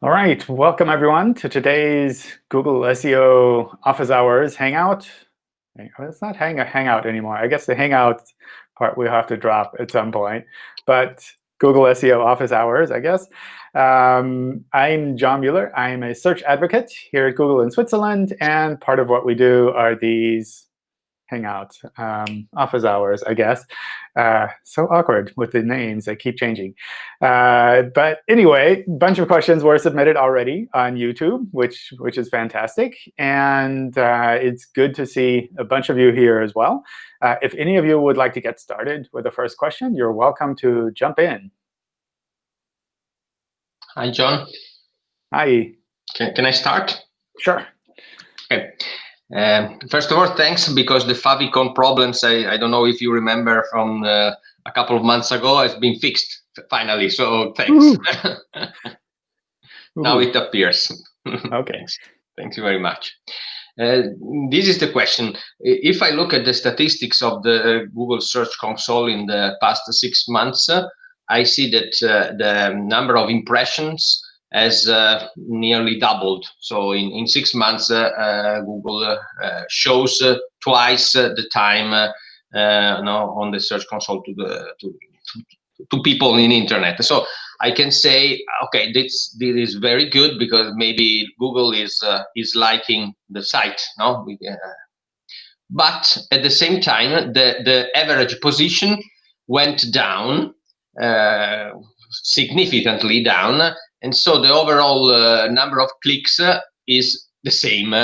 All right, welcome everyone to today's Google SEO Office Hours Hangout. It's not hang Hangout anymore. I guess the Hangout part we'll have to drop at some point. But Google SEO Office Hours, I guess. Um, I'm John Mueller. I'm a search advocate here at Google in Switzerland. And part of what we do are these Hangout um, office hours, I guess. Uh, so awkward with the names. that keep changing. Uh, but anyway, a bunch of questions were submitted already on YouTube, which, which is fantastic. And uh, it's good to see a bunch of you here as well. Uh, if any of you would like to get started with the first question, you're welcome to jump in. Hi, John. Hi. Can, can I start? Sure. Okay. Um, first of all, thanks because the favicon problems, I, I don't know if you remember from uh, a couple of months ago, has been fixed finally. So thanks. now it appears. OK. thanks. Thank you very much. Uh, this is the question. If I look at the statistics of the uh, Google Search Console in the past six months, I see that uh, the number of impressions has uh, nearly doubled. So in, in six months, uh, uh Google uh, shows uh, twice the time no, on the Search Console to the to, to people in internet. So I can say, okay, this this is very good because maybe Google is is liking the site, no. but at the same time, the the average position went down significantly down and so the overall uh, number of clicks uh, is the same.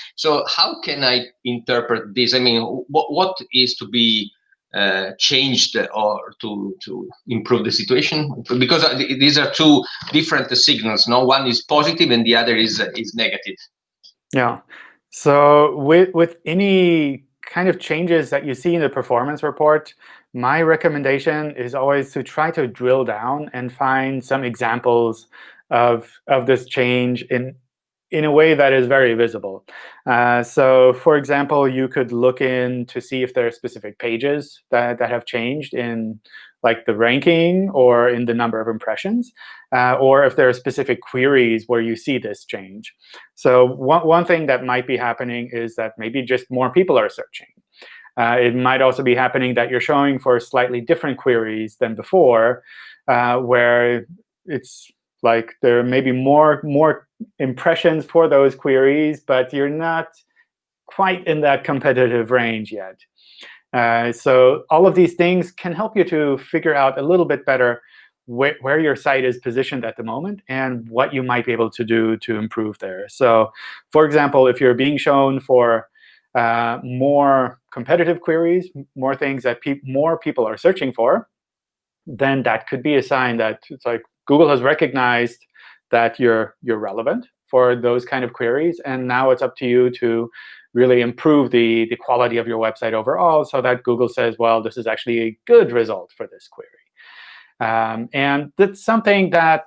so how can I interpret this? I mean, what, what is to be uh, changed or to to improve the situation? Because uh, these are two different signals. No, one is positive and the other is uh, is negative. Yeah. So with with any kind of changes that you see in the performance report, my recommendation is always to try to drill down and find some examples of, of this change in, in a way that is very visible. Uh, so for example, you could look in to see if there are specific pages that, that have changed in like the ranking or in the number of impressions, uh, or if there are specific queries where you see this change. So one, one thing that might be happening is that maybe just more people are searching. Uh, it might also be happening that you're showing for slightly different queries than before, uh, where it's like there may be more, more impressions for those queries, but you're not quite in that competitive range yet. Uh, so all of these things can help you to figure out a little bit better wh where your site is positioned at the moment and what you might be able to do to improve there. So for example, if you're being shown for uh, more competitive queries, more things that pe more people are searching for, then that could be a sign that it's like Google has recognized that you're you're relevant for those kind of queries, and now it's up to you to really improve the the quality of your website overall, so that Google says, well, this is actually a good result for this query. Um, and that's something that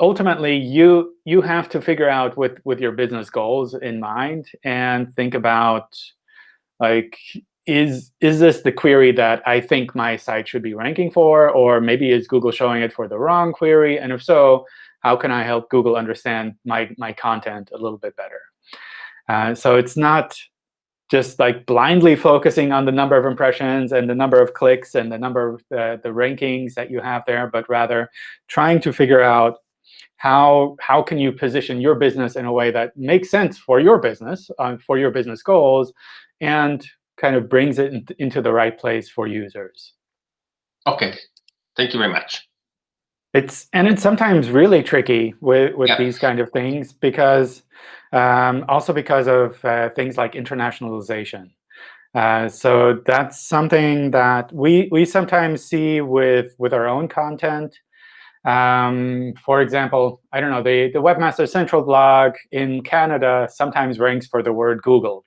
ultimately you you have to figure out with with your business goals in mind and think about like is is this the query that I think my site should be ranking for, or maybe is Google showing it for the wrong query? And if so, how can I help Google understand my my content a little bit better? Uh, so it's not just like blindly focusing on the number of impressions and the number of clicks and the number of the, the rankings that you have there, but rather trying to figure out how how can you position your business in a way that makes sense for your business, uh, for your business goals, and kind of brings it in, into the right place for users. OK. Thank you very much. It's and it's sometimes really tricky with with yeah. these kind of things because um, also because of uh, things like internationalization. Uh, so that's something that we we sometimes see with with our own content. Um, for example, I don't know, the, the Webmaster Central blog in Canada sometimes ranks for the word Google.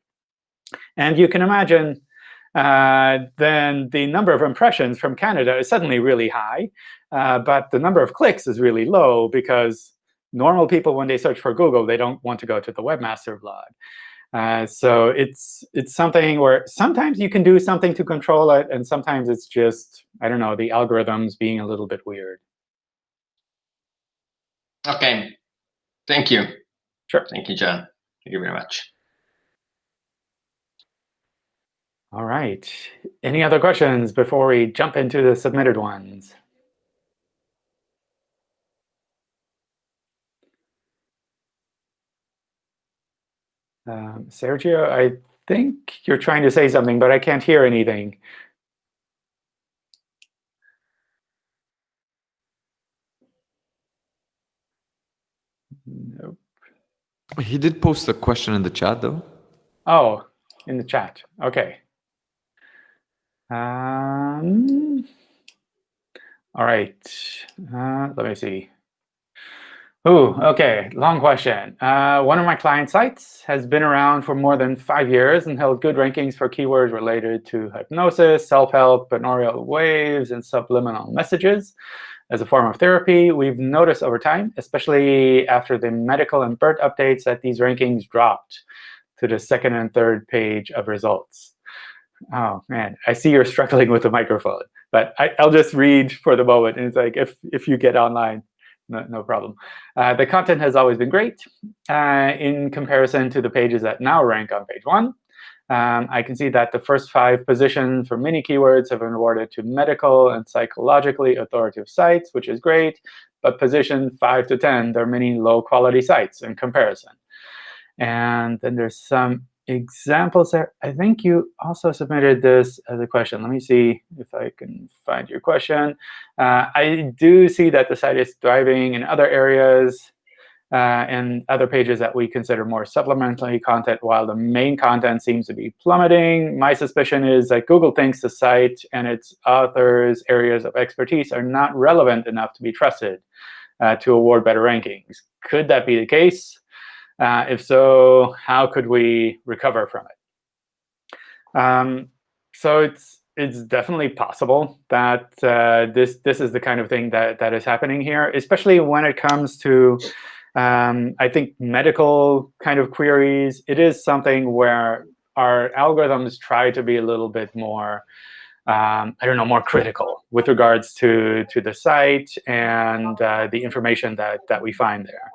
And you can imagine uh, then the number of impressions from Canada is suddenly really high. Uh, but the number of clicks is really low because normal people, when they search for Google, they don't want to go to the Webmaster blog. Uh, so it's it's something where sometimes you can do something to control it, and sometimes it's just, I don't know, the algorithms being a little bit weird. OK. Thank you. Sure. Thank you, John. Thank you very much. All right. Any other questions before we jump into the submitted ones? Um, Sergio, I think you're trying to say something, but I can't hear anything. Nope. He did post a question in the chat, though. Oh, in the chat. OK. Um, all right. Uh, let me see. Ooh, OK, long question. Uh, one of my client sites has been around for more than five years and held good rankings for keywords related to hypnosis, self-help, binaural waves, and subliminal messages as a form of therapy, we've noticed over time, especially after the medical and BERT updates, that these rankings dropped to the second and third page of results. Oh, man, I see you're struggling with the microphone. But I, will just read for the moment. And it's like, if, if you get online, no, no problem. Uh, the content has always been great uh, in comparison to the pages that now rank on page one. Um, I can see that the first five positions for many keywords have been awarded to medical and psychologically authoritative sites, which is great. But position 5 to 10, there are many low-quality sites in comparison. And then there's some examples there. I think you also submitted this as a question. Let me see if I can find your question. Uh, I do see that the site is thriving in other areas uh, and other pages that we consider more supplementary content, while the main content seems to be plummeting. My suspicion is that Google thinks the site and its authors' areas of expertise are not relevant enough to be trusted uh, to award better rankings. Could that be the case? Uh, if so, how could we recover from it? Um, so it's it's definitely possible that uh, this this is the kind of thing that that is happening here, especially when it comes to um, I think medical kind of queries, it is something where our algorithms try to be a little bit more, um, I don't know, more critical with regards to, to the site and uh, the information that, that we find there.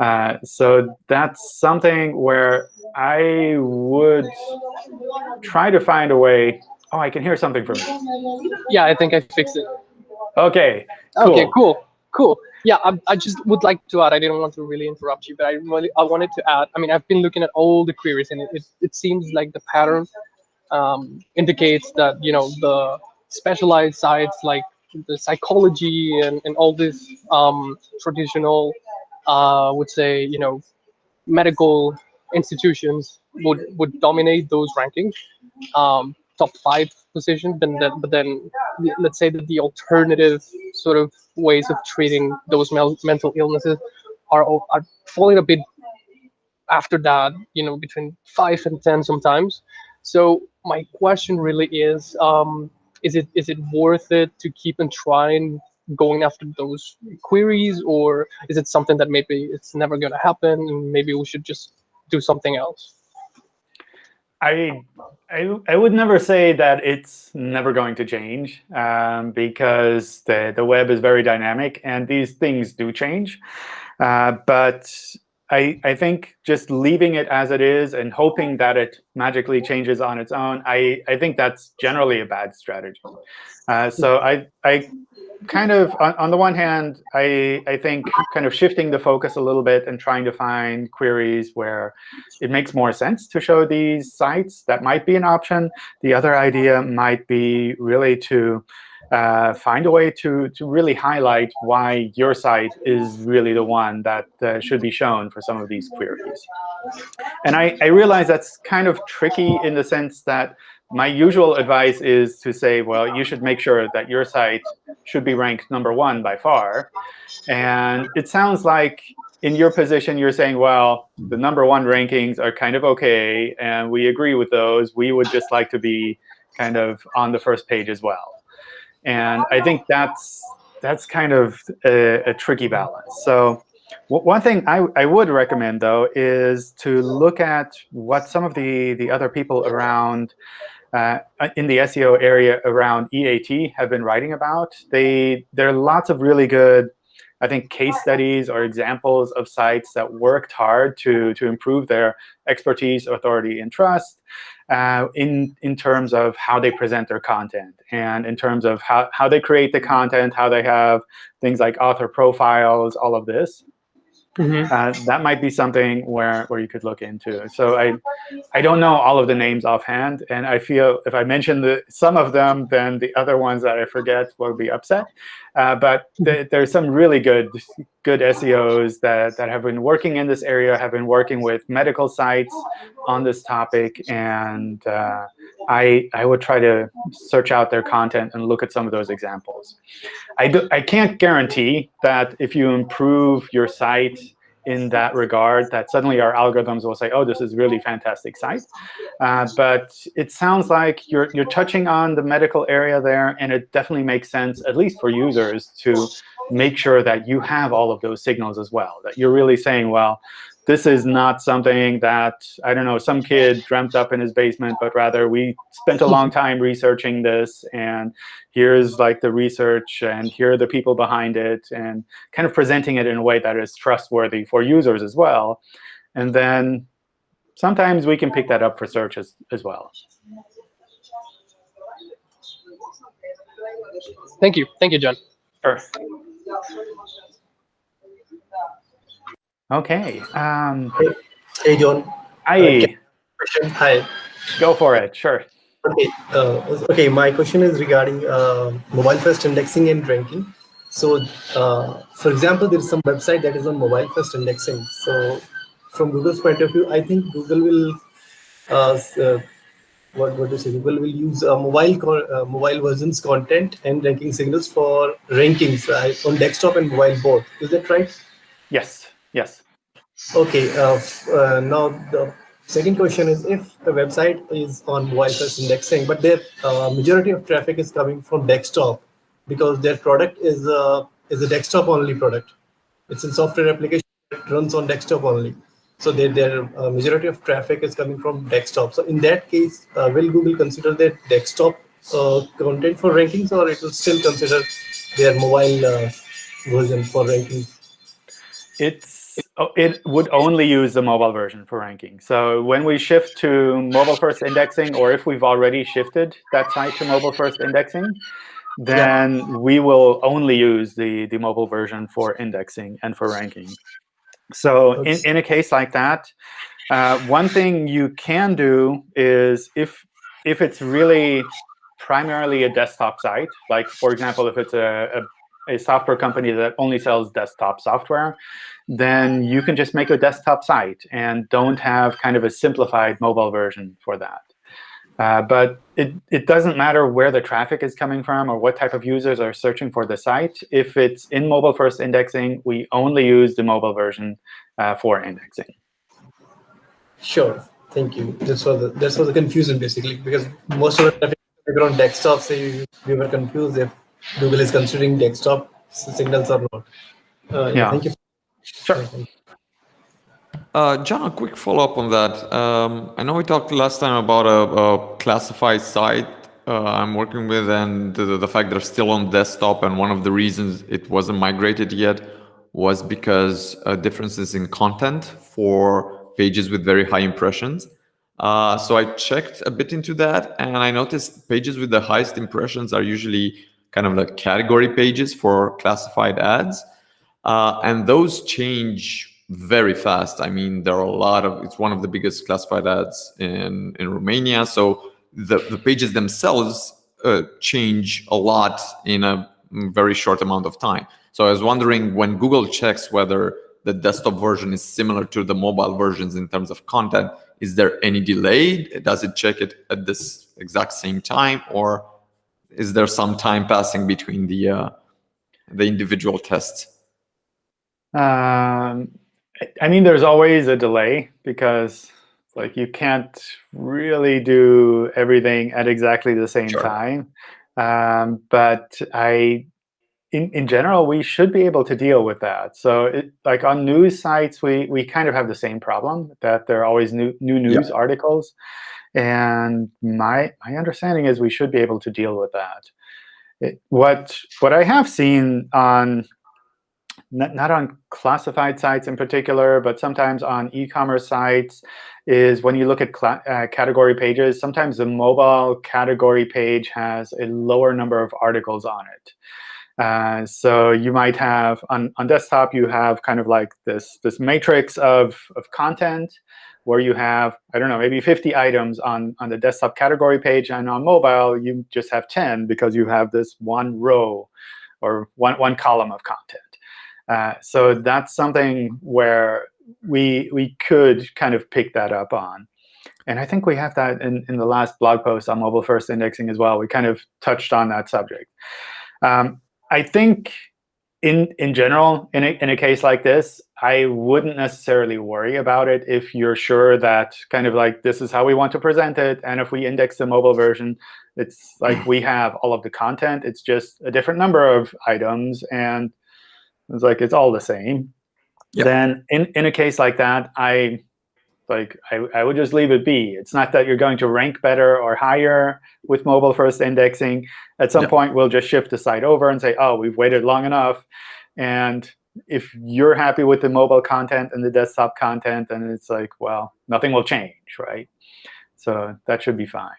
Uh, so that's something where I would try to find a way. Oh, I can hear something from you. Yeah, I think I fixed it. OK. Cool. OK, cool. Cool yeah, I, I, just would like to add. I didn't want to really interrupt you, but I really I wanted to add. I mean, I've been looking at all the queries, and it it, it seems like the pattern um, indicates that you know the specialized sites like the psychology and and all these um, traditional, uh, would say you know, medical institutions would would dominate those rankings. Um, top five position, then, but then let's say that the alternative sort of ways of treating those mental illnesses are, are falling a bit after that, you know, between five and 10 sometimes. So my question really is, um, is it is it worth it to keep and trying going after those queries or is it something that maybe it's never going to happen and maybe we should just do something else? I, I, I would never say that it's never going to change um, because the, the web is very dynamic and these things do change. Uh, but I, I think just leaving it as it is and hoping that it magically changes on its own, I, I think that's generally a bad strategy. Uh, so I, I kind of, on, on, the one hand, I, I think kind of shifting the focus a little bit and trying to find queries where it makes more sense to show these sites, that might be an option. The other idea might be really to uh, find a way to, to really highlight why your site is really the one that uh, should be shown for some of these queries. And I, I realize that's kind of tricky in the sense that my usual advice is to say, well, you should make sure that your site should be ranked number one by far. And it sounds like in your position, you're saying, well, the number one rankings are kind of OK, and we agree with those. We would just like to be kind of on the first page as well. And I think that's that's kind of a, a tricky balance. So one thing I, I would recommend, though, is to look at what some of the, the other people around uh, in the SEO area around EAT have been writing about. They, there are lots of really good I think case studies or examples of sites that worked hard to, to improve their expertise, authority, and trust uh, in, in terms of how they present their content and in terms of how, how they create the content, how they have things like author profiles, all of this. Mm -hmm. uh, that might be something where, where you could look into. So I, I don't know all of the names offhand, and I feel if I mention the, some of them, then the other ones that I forget will be upset. Uh, but th there's some really good good SEOs that, that have been working in this area, have been working with medical sites on this topic, and uh, I, I would try to search out their content and look at some of those examples. I, do, I can't guarantee that if you improve your site in that regard that suddenly our algorithms will say, oh, this is really fantastic site. Uh, but it sounds like you're, you're touching on the medical area there, and it definitely makes sense, at least for users, to make sure that you have all of those signals as well, that you're really saying, well, this is not something that, I don't know, some kid dreamt up in his basement, but rather we spent a long time researching this, and here's like the research, and here are the people behind it, and kind of presenting it in a way that is trustworthy for users as well. And then sometimes we can pick that up for search as, as well. Thank you. Thank you, John. Sure. Okay. Um, hey, hey, John. Hi. Uh, Hi. Go for it. Sure. Okay. Uh, okay. My question is regarding uh, mobile first indexing and ranking. So, uh, for example, there is some website that is on mobile first indexing. So, from Google's point of view, I think Google will uh, uh, what what do you say? Google will use uh, mobile uh, mobile versions content and ranking signals for rankings uh, on desktop and mobile both. Is that right? Yes. Yes. Okay. Uh, uh, now the second question is if the website is on mobile first indexing, but their uh, majority of traffic is coming from desktop because their product is a is a desktop only product. It's a software application that runs on desktop only. So their their uh, majority of traffic is coming from desktop. So in that case, uh, will Google consider their desktop uh, content for rankings, or it will still consider their mobile version for rankings? It's it would only use the mobile version for ranking. So when we shift to mobile first indexing, or if we've already shifted that site to mobile first indexing, then yeah. we will only use the, the mobile version for indexing and for ranking. So in, in a case like that, uh, one thing you can do is if if it's really primarily a desktop site, like for example, if it's a, a, a software company that only sells desktop software, then you can just make a desktop site and don't have kind of a simplified mobile version for that. Uh, but it, it doesn't matter where the traffic is coming from or what type of users are searching for the site. If it's in mobile first indexing, we only use the mobile version uh, for indexing. Sure. Thank you. This was the, this was the confusion basically because most of the traffic on desktop, so we were confused if Google is considering desktop signals or not. Uh, yeah. yeah. Thank you. Sure. Uh, John, a quick follow-up on that. Um, I know we talked last time about a, a classified site uh, I'm working with and the, the, fact they're still on desktop and one of the reasons it wasn't migrated yet was because uh, differences in content for pages with very high impressions. Uh, so I checked a bit into that and I noticed pages with the highest impressions are usually kind of like category pages for classified ads. Uh, and those change very fast. I mean, there are a lot of, it's one of the biggest classified ads in, in Romania. So the, the pages themselves uh, change a lot in a very short amount of time. So I was wondering when Google checks whether the desktop version is similar to the mobile versions in terms of content, is there any delay? Does it check it at this exact same time or is there some time passing between the, uh, the individual tests? Um, I mean, there's always a delay because like you can't really do everything at exactly the same sure. time. Um, but I, in, in general, we should be able to deal with that. So it, like on news sites, we, we kind of have the same problem that there are always new, new news yeah. articles. And my, my understanding is we should be able to deal with that. It, what, what I have seen on not, not on classified sites in particular, but sometimes on e-commerce sites, is when you look at uh, category pages, sometimes the mobile category page has a lower number of articles on it. Uh, so you might have on, on desktop, you have kind of like this, this matrix of, of content where you have, I don't know, maybe 50 items on, on the desktop category page. And on mobile, you just have 10 because you have this one row or one, one column of content. Uh, so that's something where we, we could kind of pick that up on. And I think we have that in, in the last blog post on mobile first indexing as well. We kind of touched on that subject. Um, I think in in general, in a, in a case like this, I wouldn't necessarily worry about it if you're sure that kind of like this is how we want to present it. And if we index the mobile version, it's like we have all of the content. It's just a different number of items. And it's like it's all the same. Yep. Then in, in a case like that, I like I, I would just leave it be. It's not that you're going to rank better or higher with mobile first indexing. At some point, we'll just shift the site over and say, oh, we've waited long enough. And if you're happy with the mobile content and the desktop content, then it's like, well, nothing will change, right? So that should be fine.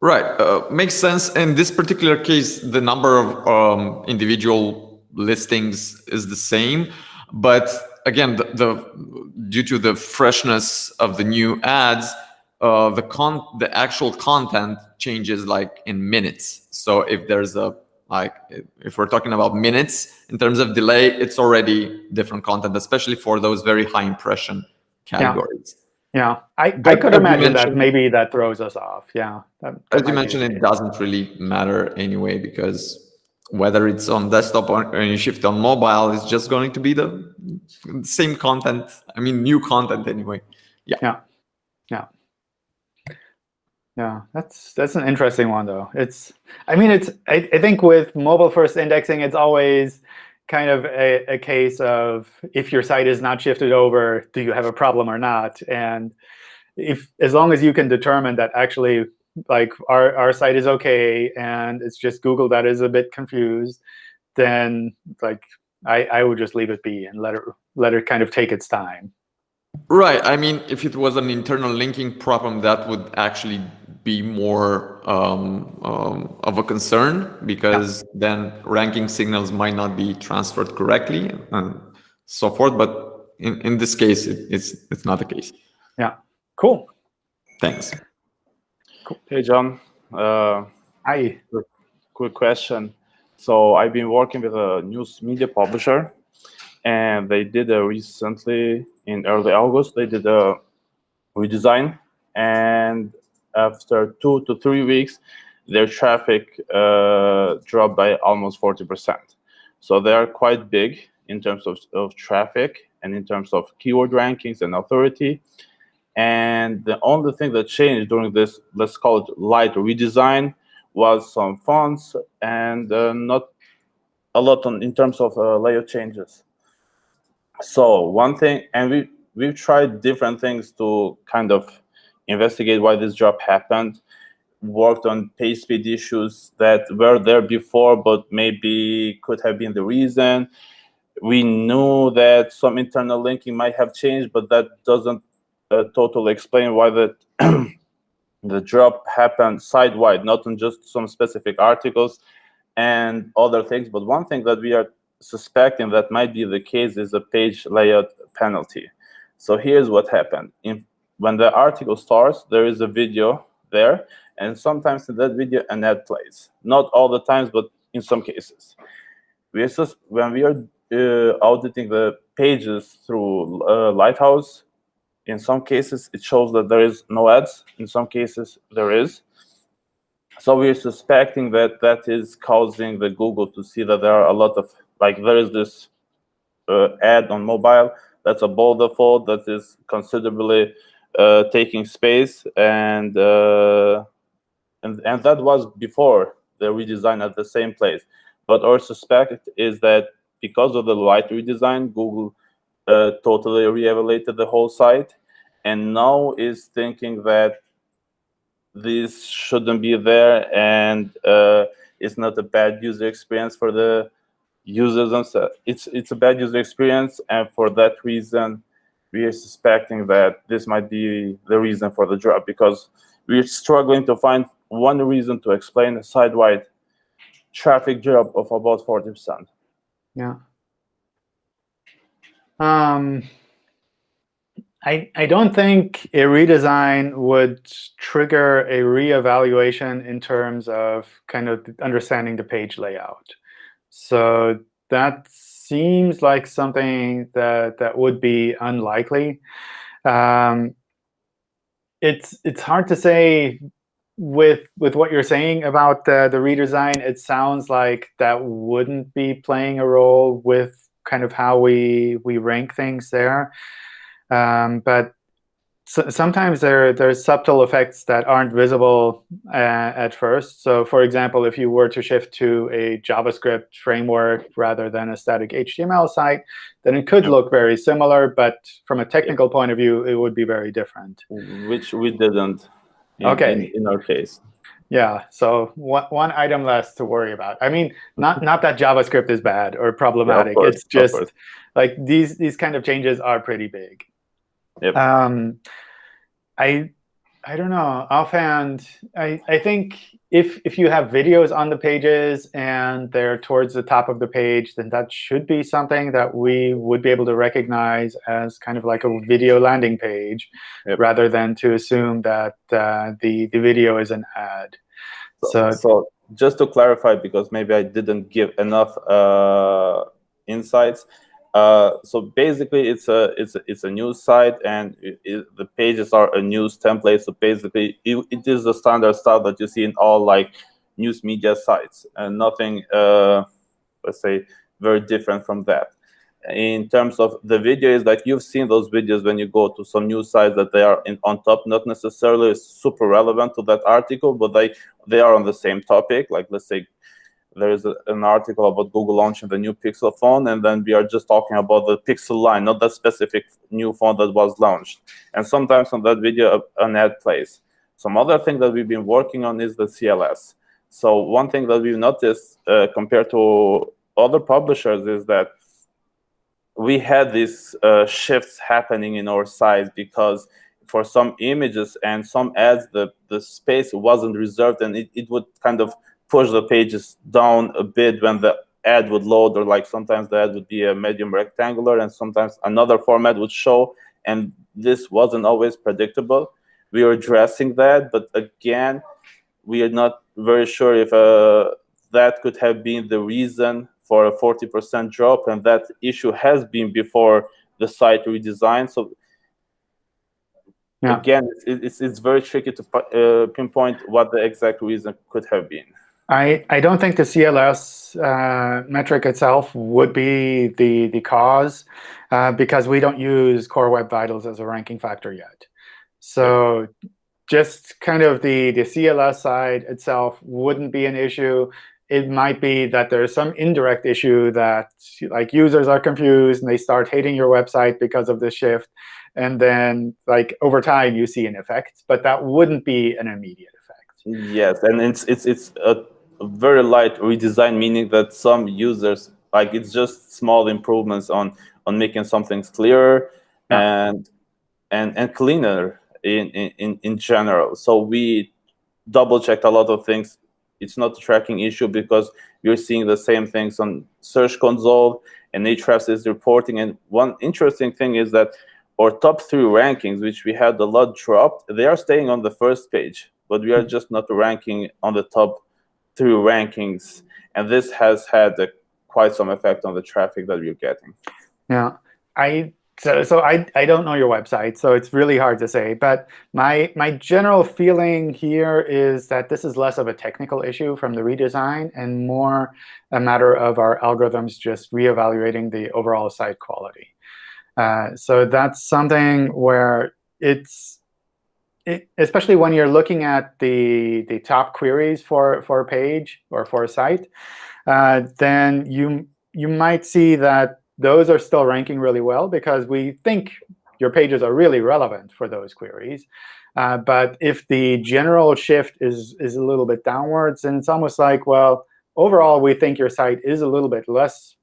Right. Uh, makes sense. In this particular case, the number of um, individual listings is the same. But again, the, the, due to the freshness of the new ads, uh, the con the actual content changes like in minutes. So if there's a like if we're talking about minutes in terms of delay, it's already different content, especially for those very high impression categories. Yeah, yeah. I, I could imagine that maybe that throws us off. Yeah. That, that as you mentioned, it doesn't really matter anyway because whether it's on desktop or you shift on mobile, it's just going to be the same content. I mean, new content anyway. Yeah. Yeah. Yeah. Yeah, that's that's an interesting one though. It's, I mean, it's. I, I think with mobile first indexing, it's always kind of a, a case of if your site is not shifted over, do you have a problem or not? And if as long as you can determine that actually like our, our site is OK and it's just Google that is a bit confused, then like I, I would just leave it be and let it let it kind of take its time. Right. I mean, if it was an internal linking problem, that would actually be more um, um, of a concern because yeah. then ranking signals might not be transferred correctly and so forth. But in, in this case, it, it's it's not the case. Yeah. Cool. Thanks. Hey, John. Uh, Hi. Quick, quick question. So I've been working with a news media publisher, and they did a recently in early August. They did a redesign, and after two to three weeks, their traffic uh, dropped by almost 40%. So they are quite big in terms of, of traffic and in terms of keyword rankings and authority. And the only thing that changed during this, let's call it light redesign, was some fonts and uh, not a lot on, in terms of uh, layout changes. So one thing, and we we've tried different things to kind of investigate why this drop happened. Worked on page speed issues that were there before, but maybe could have been the reason. We knew that some internal linking might have changed, but that doesn't totally explain why the the drop happened side-wide, not on just some specific articles and other things. But one thing that we are suspecting that might be the case is a page layout penalty. So here's what happened. In, when the article starts, there is a video there, and sometimes in that video an ad plays. Not all the times, but in some cases. We just, when we are uh, auditing the pages through uh, Lighthouse, in some cases, it shows that there is no ads. In some cases, there is. So we're suspecting that that is causing the Google to see that there are a lot of, like there is this uh, ad on mobile that's above the fold that is considerably uh, taking space. And, uh, and, and that was before the redesign at the same place. But our suspect is that because of the light redesign, Google uh, totally re-evaluated the whole site and now is thinking that this shouldn't be there and uh, it's not a bad user experience for the users themselves. It's it's a bad user experience, and for that reason, we are suspecting that this might be the reason for the drop because we're struggling to find one reason to explain a site-wide traffic drop of about 40%. Yeah. Um, I, I don't think a redesign would trigger a reevaluation in terms of kind of understanding the page layout. So that seems like something that, that would be unlikely. Um, it's it's hard to say with with what you're saying about the, the redesign. It sounds like that wouldn't be playing a role with kind of how we we rank things there. Um, but so, sometimes there there's subtle effects that aren't visible uh, at first. So for example, if you were to shift to a JavaScript framework rather than a static HTML site, then it could look very similar. But from a technical point of view, it would be very different. Which we didn't in, okay. in, in our case. Yeah, so one, one item less to worry about. I mean, not not that JavaScript is bad or problematic. Yeah, course, it's just like these these kind of changes are pretty big. Yep. Um, I I don't know. Offhand, I I think if if you have videos on the pages and they're towards the top of the page, then that should be something that we would be able to recognize as kind of like a video landing page, yep. rather than to assume that uh, the the video is an ad. So, so, so just to clarify, because maybe I didn't give enough uh, insights. Uh, so basically, it's a it's a, it's a news site, and it, it, the pages are a news template. So basically, it, it is the standard stuff that you see in all like news media sites, and nothing, uh, let's say, very different from that. In terms of the video, is like you've seen those videos when you go to some news sites that they are in, on top, not necessarily super relevant to that article, but they they are on the same topic. Like let's say there is a, an article about Google launching the new Pixel phone, and then we are just talking about the Pixel line, not that specific new phone that was launched. And sometimes on that video, an ad plays. Some other thing that we've been working on is the CLS. So one thing that we've noticed uh, compared to other publishers is that we had these uh, shifts happening in our size because for some images and some ads, the, the space wasn't reserved and it, it would kind of push the pages down a bit when the ad would load or like sometimes the ad would be a medium rectangular and sometimes another format would show and this wasn't always predictable. We are addressing that but again we are not very sure if uh, that could have been the reason for a 40% drop and that issue has been before the site redesign. So yeah. again it's, it's, it's very tricky to uh, pinpoint what the exact reason could have been I, I don't think the CLS uh, metric itself would be the, the cause uh, because we don't use Core Web Vitals as a ranking factor yet. So just kind of the, the CLS side itself wouldn't be an issue. It might be that there's some indirect issue that like users are confused and they start hating your website because of this shift. And then like over time, you see an effect. But that wouldn't be an immediate effect. Yes, and it's it's it's a very light redesign, meaning that some users like it's just small improvements on on making some things clearer yeah. and and and cleaner in in in general. So we double checked a lot of things. It's not a tracking issue because you're seeing the same things on Search Console and Ahrefs is reporting. And one interesting thing is that our top three rankings, which we had a lot dropped, they are staying on the first page, but we are hmm. just not ranking on the top through rankings, and this has had a, quite some effect on the traffic that you're getting. Yeah, I so so I I don't know your website, so it's really hard to say. But my my general feeling here is that this is less of a technical issue from the redesign and more a matter of our algorithms just reevaluating the overall site quality. Uh, so that's something where it's it, especially when you're looking at the, the top queries for, for a page or for a site, uh, then you, you might see that those are still ranking really well because we think your pages are really relevant for those queries. Uh, but if the general shift is, is a little bit downwards, and it's almost like, well, overall, we think your site is a little bit less,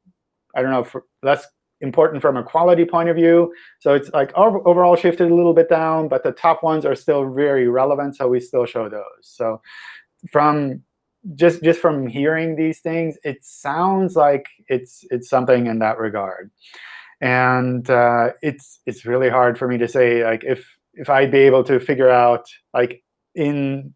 I don't know, less important from a quality point of view. So it's like overall shifted a little bit down, but the top ones are still very relevant, so we still show those. So from just just from hearing these things, it sounds like it's it's something in that regard. And uh, it's it's really hard for me to say like if if I'd be able to figure out like in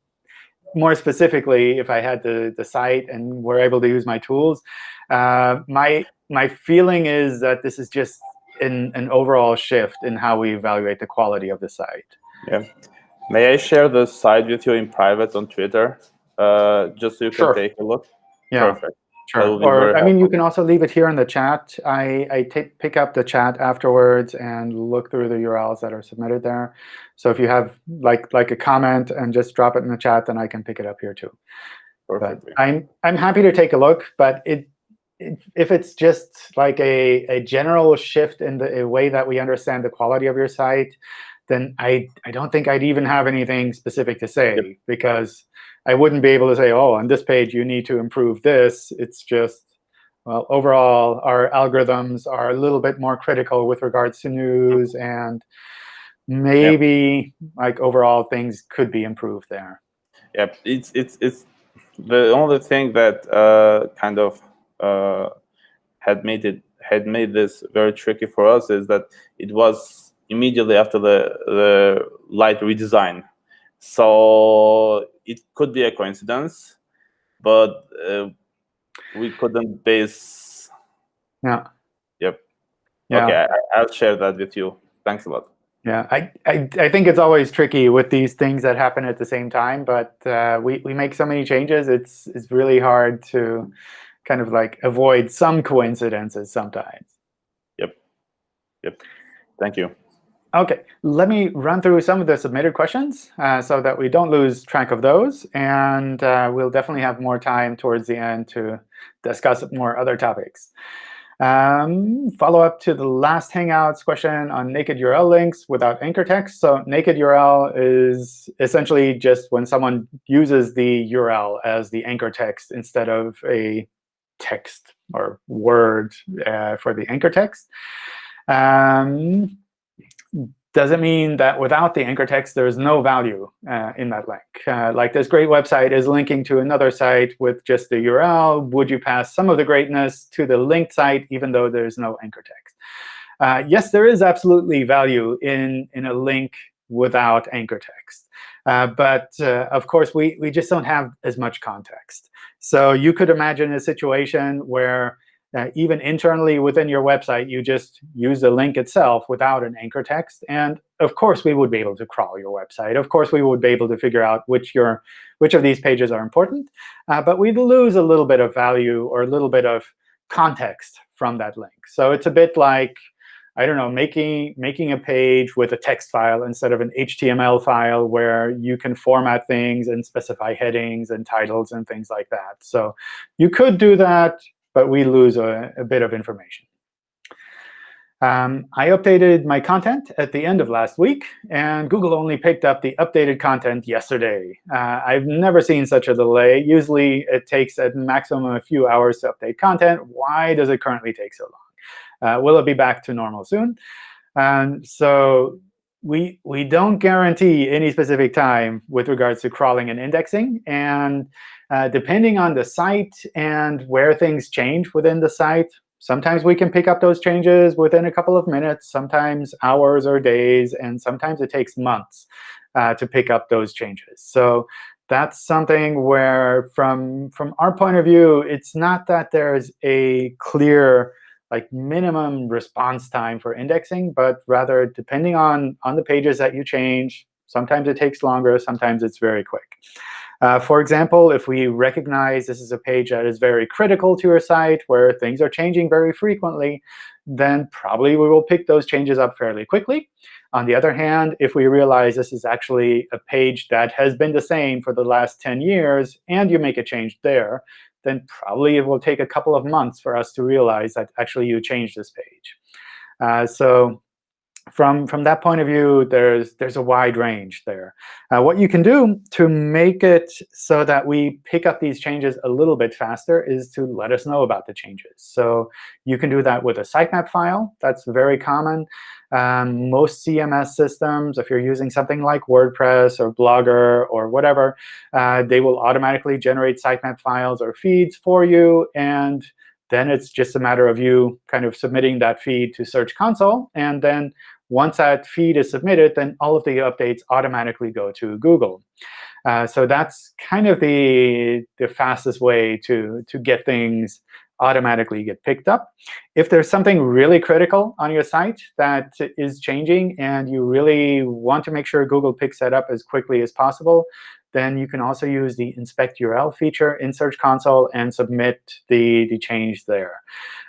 more specifically, if I had the, the site and were able to use my tools, uh, my my feeling is that this is just an, an overall shift in how we evaluate the quality of the site. Yeah. May I share the site with you in private on Twitter, uh, just so you can sure. take a look? Yeah. Perfect. Sure. Or, I mean, you can also leave it here in the chat. I, I take, pick up the chat afterwards and look through the URLs that are submitted there. So if you have like like a comment and just drop it in the chat, then I can pick it up here too. Perfect. But I'm I'm happy to take a look, but it, it if it's just like a, a general shift in the way that we understand the quality of your site, then I, I don't think I'd even have anything specific to say yep. because I wouldn't be able to say, oh, on this page, you need to improve this. It's just, well, overall, our algorithms are a little bit more critical with regards to news. And maybe yep. like overall, things could be improved there. Yep, it's it's it's the only thing that uh, kind of uh, had made it had made this very tricky for us is that it was immediately after the the light redesign so it could be a coincidence, but uh, we couldn't base. Yeah. Yep. Yeah. Okay, I, will share that with you. Thanks a lot. Yeah, I, I, I think it's always tricky with these things that happen at the same time, but uh, we, we make so many changes, it's, it's really hard to kind of like avoid some coincidences sometimes. Yep. Yep. Thank you. OK, let me run through some of the submitted questions uh, so that we don't lose track of those. And uh, we'll definitely have more time towards the end to discuss more other topics. Um, follow up to the last Hangouts question on naked URL links without anchor text. So naked URL is essentially just when someone uses the URL as the anchor text instead of a text or word uh, for the anchor text. Um, doesn't mean that without the anchor text, there's no value uh, in that link. Uh, like this great website is linking to another site with just the URL. Would you pass some of the greatness to the linked site, even though there's no anchor text? Uh, yes, there is absolutely value in, in a link without anchor text. Uh, but uh, of course, we, we just don't have as much context. So you could imagine a situation where uh, even internally within your website, you just use the link itself without an anchor text. And of course, we would be able to crawl your website. Of course, we would be able to figure out which your which of these pages are important. Uh, but we'd lose a little bit of value or a little bit of context from that link. So it's a bit like, I don't know, making making a page with a text file instead of an HTML file where you can format things and specify headings and titles and things like that. So you could do that but we lose a, a bit of information. Um, I updated my content at the end of last week, and Google only picked up the updated content yesterday. Uh, I've never seen such a delay. Usually, it takes at maximum a few hours to update content. Why does it currently take so long? Uh, will it be back to normal soon? Um, so we we don't guarantee any specific time with regards to crawling and indexing. And uh, depending on the site and where things change within the site, sometimes we can pick up those changes within a couple of minutes, sometimes hours or days, and sometimes it takes months uh, to pick up those changes. So that's something where, from, from our point of view, it's not that there's a clear like minimum response time for indexing, but rather depending on, on the pages that you change, sometimes it takes longer, sometimes it's very quick. Uh, for example, if we recognize this is a page that is very critical to your site, where things are changing very frequently, then probably we will pick those changes up fairly quickly. On the other hand, if we realize this is actually a page that has been the same for the last 10 years, and you make a change there, then probably it will take a couple of months for us to realize that actually you changed this page. Uh, so from, from that point of view, there's, there's a wide range there. Uh, what you can do to make it so that we pick up these changes a little bit faster is to let us know about the changes. So you can do that with a sitemap file. That's very common. Um, most CMS systems, if you're using something like WordPress or Blogger or whatever, uh, they will automatically generate sitemap files or feeds for you. And then it's just a matter of you kind of submitting that feed to Search Console. And then once that feed is submitted, then all of the updates automatically go to Google. Uh, so that's kind of the, the fastest way to, to get things automatically get picked up. If there's something really critical on your site that is changing and you really want to make sure Google picks that up as quickly as possible, then you can also use the inspect URL feature in Search Console and submit the, the change there.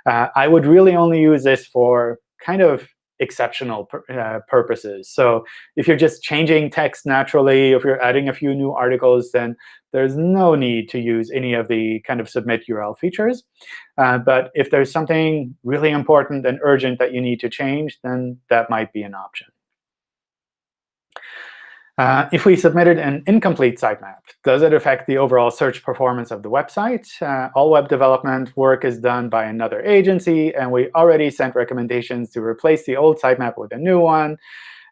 Uh, I would really only use this for kind of exceptional uh, purposes. So if you're just changing text naturally, if you're adding a few new articles, then there's no need to use any of the kind of submit URL features. Uh, but if there's something really important and urgent that you need to change, then that might be an option. Uh, if we submitted an incomplete sitemap, does it affect the overall search performance of the website? Uh, all web development work is done by another agency, and we already sent recommendations to replace the old sitemap with a new one.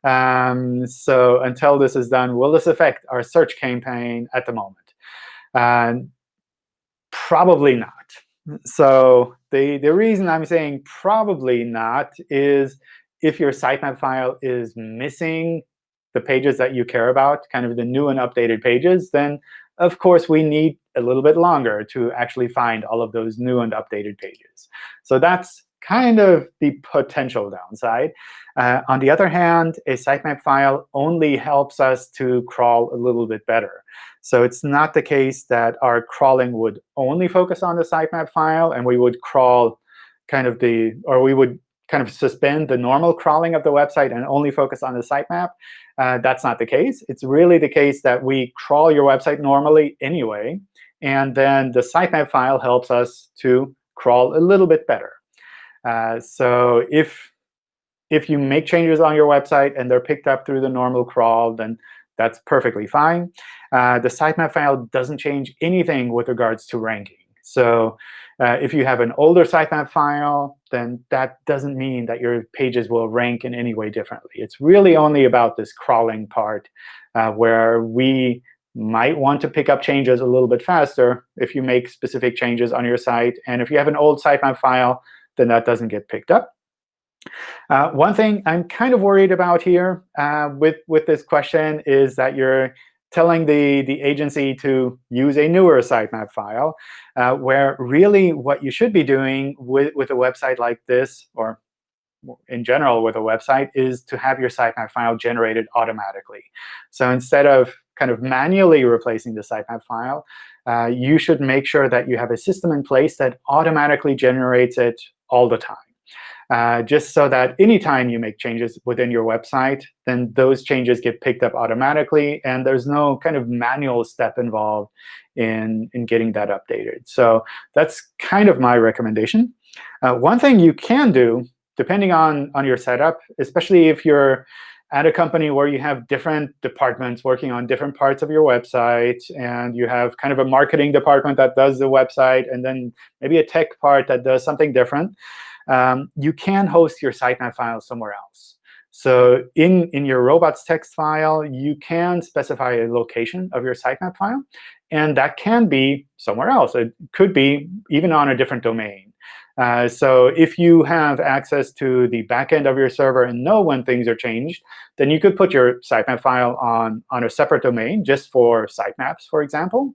Um, so until this is done, will this affect our search campaign at the moment? Uh, probably not. So the, the reason I'm saying probably not is if your sitemap file is missing the pages that you care about, kind of the new and updated pages, then of course we need a little bit longer to actually find all of those new and updated pages. So that's kind of the potential downside. Uh, on the other hand, a sitemap file only helps us to crawl a little bit better. So it's not the case that our crawling would only focus on the sitemap file, and we would crawl kind of the, or we would kind of suspend the normal crawling of the website and only focus on the sitemap. Uh, that's not the case. It's really the case that we crawl your website normally anyway, and then the sitemap file helps us to crawl a little bit better. Uh, so if if you make changes on your website and they're picked up through the normal crawl, then that's perfectly fine. Uh, the sitemap file doesn't change anything with regards to ranking. So uh, if you have an older sitemap file, then that doesn't mean that your pages will rank in any way differently. It's really only about this crawling part uh, where we might want to pick up changes a little bit faster if you make specific changes on your site. And if you have an old sitemap file, then that doesn't get picked up. Uh, one thing I'm kind of worried about here uh, with, with this question is that you're telling the, the agency to use a newer sitemap file, uh, where really what you should be doing with, with a website like this, or in general with a website, is to have your sitemap file generated automatically. So instead of kind of manually replacing the sitemap file, uh, you should make sure that you have a system in place that automatically generates it all the time uh, just so that anytime you make changes within your website, then those changes get picked up automatically, and there's no kind of manual step involved in, in getting that updated. So that's kind of my recommendation. Uh, one thing you can do, depending on, on your setup, especially if you're at a company where you have different departments working on different parts of your website, and you have kind of a marketing department that does the website, and then maybe a tech part that does something different, um, you can host your sitemap file somewhere else. So in, in your robots text file, you can specify a location of your sitemap file. And that can be somewhere else. It could be even on a different domain. Uh, so if you have access to the backend of your server and know when things are changed, then you could put your sitemap file on, on a separate domain just for sitemaps, for example,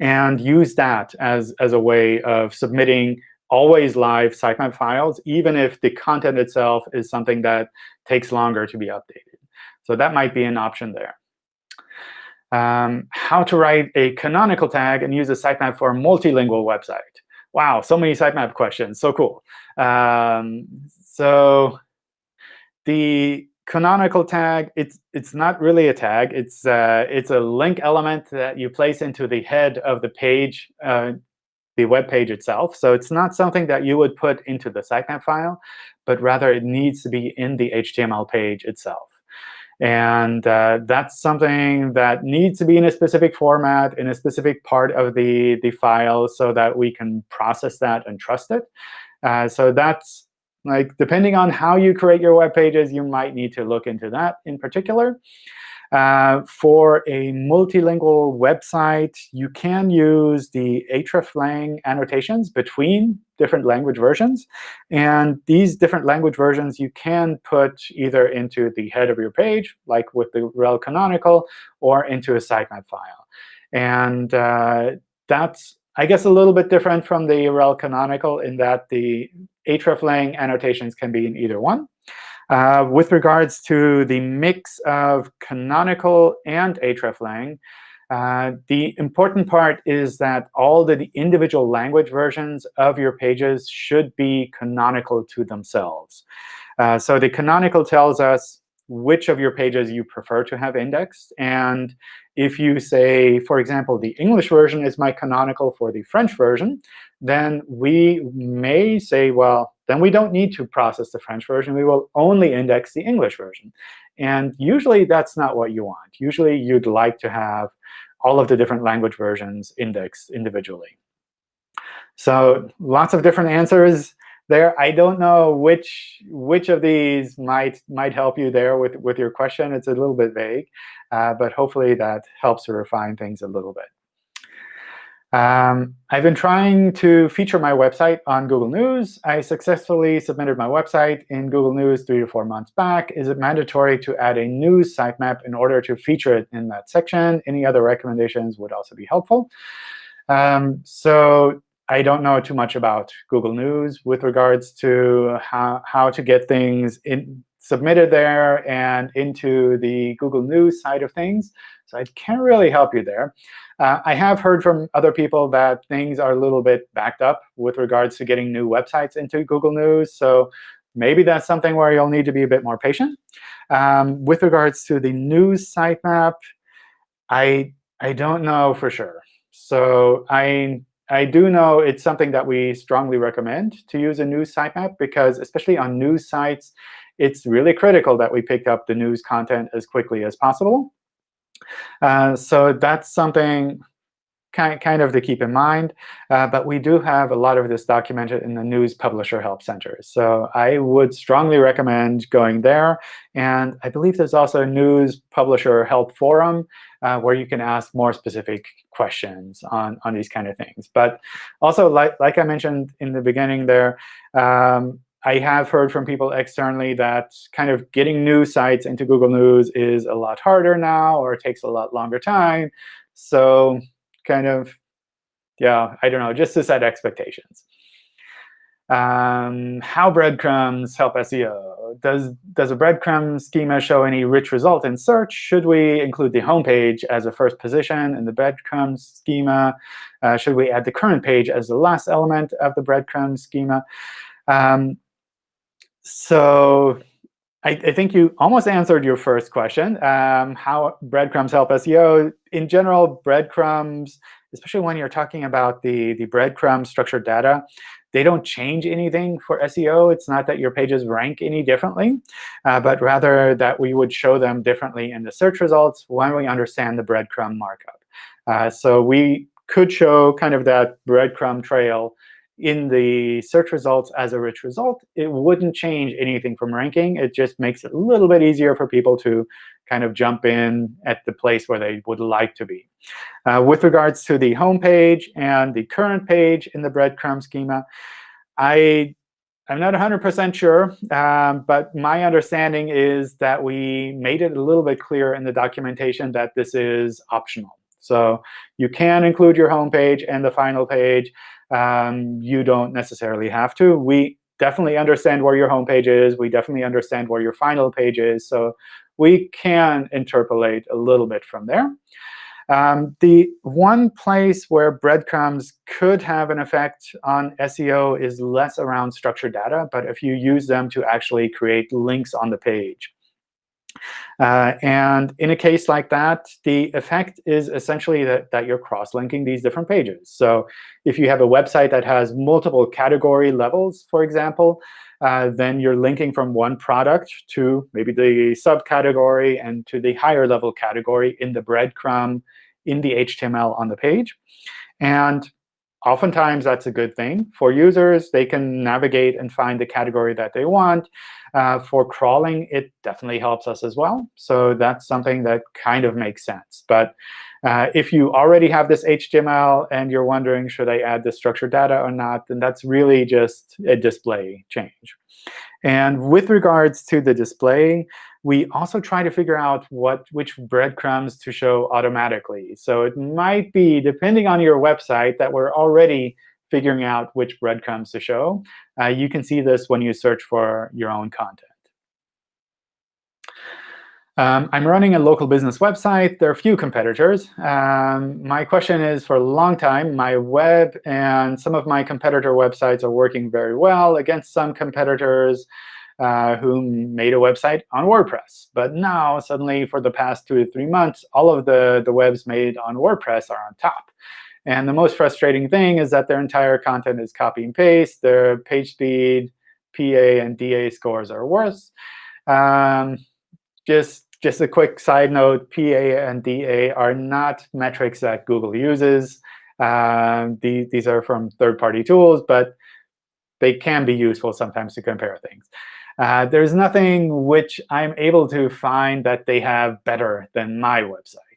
and use that as, as a way of submitting always live sitemap files, even if the content itself is something that takes longer to be updated. So that might be an option there. Um, how to write a canonical tag and use a sitemap for a multilingual website. Wow, so many sitemap questions. So cool. Um, so the canonical tag, it's it's not really a tag. It's uh, it's a link element that you place into the head of the page uh, the web page itself. So it's not something that you would put into the sitemap file, but rather it needs to be in the HTML page itself. And uh, that's something that needs to be in a specific format, in a specific part of the, the file, so that we can process that and trust it. Uh, so that's like depending on how you create your web pages, you might need to look into that in particular. Uh, for a multilingual website, you can use the hreflang annotations between different language versions. And these different language versions you can put either into the head of your page, like with the rel canonical, or into a sitemap file. And uh, that's, I guess, a little bit different from the rel canonical in that the hreflang annotations can be in either one. Uh, with regards to the mix of canonical and hreflang, uh, the important part is that all the individual language versions of your pages should be canonical to themselves. Uh, so the canonical tells us which of your pages you prefer to have indexed. And if you say, for example, the English version is my canonical for the French version, then we may say, well, then we don't need to process the French version. We will only index the English version. And usually, that's not what you want. Usually, you'd like to have all of the different language versions indexed individually. So lots of different answers there. I don't know which which of these might might help you there with, with your question. It's a little bit vague, uh, but hopefully that helps to refine things a little bit. Um, I've been trying to feature my website on Google News. I successfully submitted my website in Google News three to four months back. Is it mandatory to add a news sitemap in order to feature it in that section? Any other recommendations would also be helpful. Um, so I don't know too much about Google News with regards to how, how to get things in, submitted there and into the Google News side of things. So I can't really help you there. Uh, I have heard from other people that things are a little bit backed up with regards to getting new websites into Google News. So maybe that's something where you'll need to be a bit more patient. Um, with regards to the news sitemap, I, I don't know for sure. So I, I do know it's something that we strongly recommend to use a news sitemap, because especially on news sites, it's really critical that we pick up the news content as quickly as possible. Uh, so that's something kind, kind of to keep in mind. Uh, but we do have a lot of this documented in the News Publisher Help Center. So I would strongly recommend going there. And I believe there's also a News Publisher Help Forum uh, where you can ask more specific questions on, on these kind of things. But also, like, like I mentioned in the beginning there, um, I have heard from people externally that kind of getting news sites into Google News is a lot harder now, or takes a lot longer time. So kind of, yeah, I don't know, just to set expectations. Um, how breadcrumbs help SEO? Does, does a breadcrumb schema show any rich result in search? Should we include the home page as a first position in the breadcrumb schema? Uh, should we add the current page as the last element of the breadcrumb schema? Um, so I, I, think you almost answered your first question, um, how breadcrumbs help SEO. In general, breadcrumbs, especially when you're talking about the, the breadcrumb structured data, they don't change anything for SEO. It's not that your pages rank any differently, uh, but rather that we would show them differently in the search results when we understand the breadcrumb markup. Uh, so we could show kind of that breadcrumb trail in the search results as a rich result, it wouldn't change anything from ranking. It just makes it a little bit easier for people to kind of jump in at the place where they would like to be. Uh, with regards to the home page and the current page in the breadcrumb schema, I, I'm not 100% sure, um, but my understanding is that we made it a little bit clear in the documentation that this is optional. So you can include your home page and the final page um, you don't necessarily have to. We definitely understand where your home page is. We definitely understand where your final page is. So we can interpolate a little bit from there. Um, the one place where breadcrumbs could have an effect on SEO is less around structured data, but if you use them to actually create links on the page. Uh, and in a case like that, the effect is essentially that, that you're cross-linking these different pages. So if you have a website that has multiple category levels, for example, uh, then you're linking from one product to maybe the subcategory and to the higher level category in the breadcrumb in the HTML on the page. And oftentimes, that's a good thing. For users, they can navigate and find the category that they want. Uh, for crawling, it definitely helps us as well. So that's something that kind of makes sense. But uh, if you already have this HTML and you're wondering, should I add the structured data or not, then that's really just a display change. And with regards to the display, we also try to figure out what which breadcrumbs to show automatically. So it might be, depending on your website, that we're already figuring out which breadcrumbs to show. Uh, you can see this when you search for your own content. Um, I'm running a local business website. There are a few competitors. Um, my question is, for a long time, my web and some of my competitor websites are working very well against some competitors uh, who made a website on WordPress. But now, suddenly, for the past two to three months, all of the, the webs made on WordPress are on top. And the most frustrating thing is that their entire content is copy and paste. Their page speed, PA, and DA scores are worse. Um, just just a quick side note, PA and DA are not metrics that Google uses. Um, the, these are from third-party tools, but they can be useful sometimes to compare things. Uh, there's nothing which I'm able to find that they have better than my website,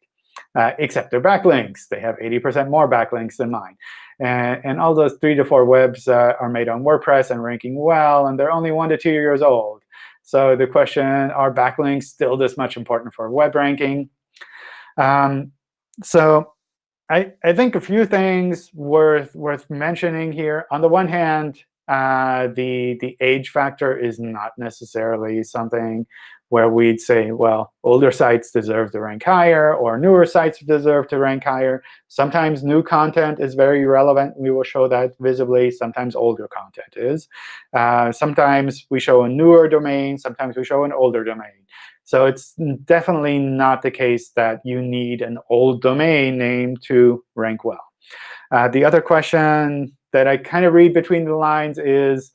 uh, except their backlinks. They have 80% more backlinks than mine. And, and, all those three to four webs uh, are made on WordPress and ranking well, and they're only one to two years old. So the question, are backlinks still this much important for web ranking? Um, so I, I think a few things worth, worth mentioning here. On the one hand, uh, the, the age factor is not necessarily something where we'd say, well, older sites deserve to rank higher, or newer sites deserve to rank higher. Sometimes new content is very relevant. We will show that visibly. Sometimes older content is. Uh, sometimes we show a newer domain. Sometimes we show an older domain. So it's definitely not the case that you need an old domain name to rank well. Uh, the other question that I kind of read between the lines is,